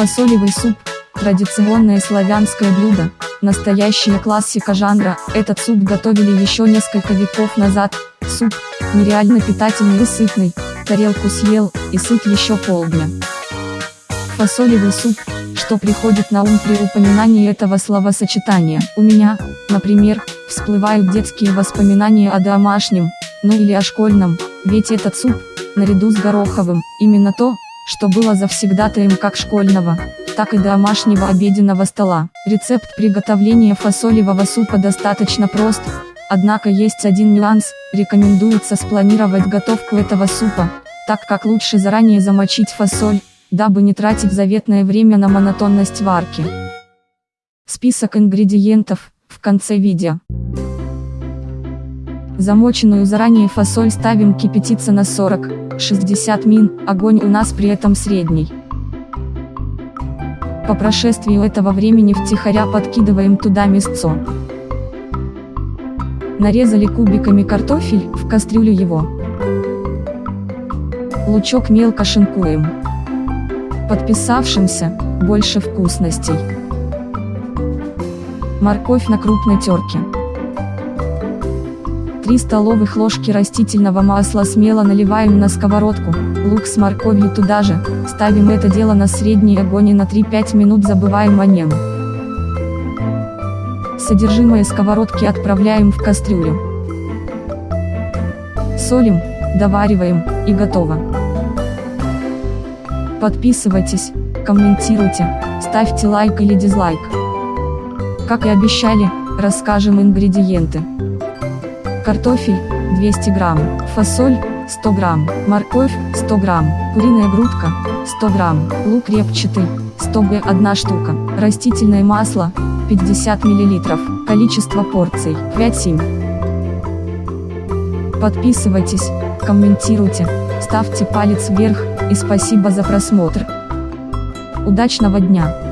Фасолевый суп – традиционное славянское блюдо, настоящая классика жанра. Этот суп готовили еще несколько веков назад. Суп – нереально питательный и сытный, тарелку съел, и сыт еще полдня. Фасолевый суп – что приходит на ум при упоминании этого словосочетания. У меня, например, всплывают детские воспоминания о домашнем, ну или о школьном, ведь этот суп, наряду с гороховым, именно то, что было завсегдатаем как школьного, так и домашнего обеденного стола. Рецепт приготовления фасолевого супа достаточно прост, однако есть один нюанс, рекомендуется спланировать готовку этого супа, так как лучше заранее замочить фасоль, дабы не тратить заветное время на монотонность варки. Список ингредиентов, в конце видео. Замоченную заранее фасоль ставим кипятиться на 40-60 мин, огонь у нас при этом средний. По прошествии этого времени втихаря подкидываем туда мясцо. Нарезали кубиками картофель, в кастрюлю его. Лучок мелко шинкуем. Подписавшимся, больше вкусностей. Морковь на крупной терке. 3 столовых ложки растительного масла смело наливаем на сковородку, лук с морковью туда же, ставим это дело на средний огонь и на 3-5 минут забываем о нем. Содержимое сковородки отправляем в кастрюлю. Солим, довариваем, и готово. Подписывайтесь, комментируйте, ставьте лайк или дизлайк. Как и обещали, расскажем ингредиенты картофель 200 грамм, фасоль 100 грамм, морковь 100 грамм, куриная грудка 100 грамм, лук репчатый 100 г. 1 штука, растительное масло 50 миллилитров, количество порций 5-7. Подписывайтесь, комментируйте, ставьте палец вверх, и спасибо за просмотр. Удачного дня!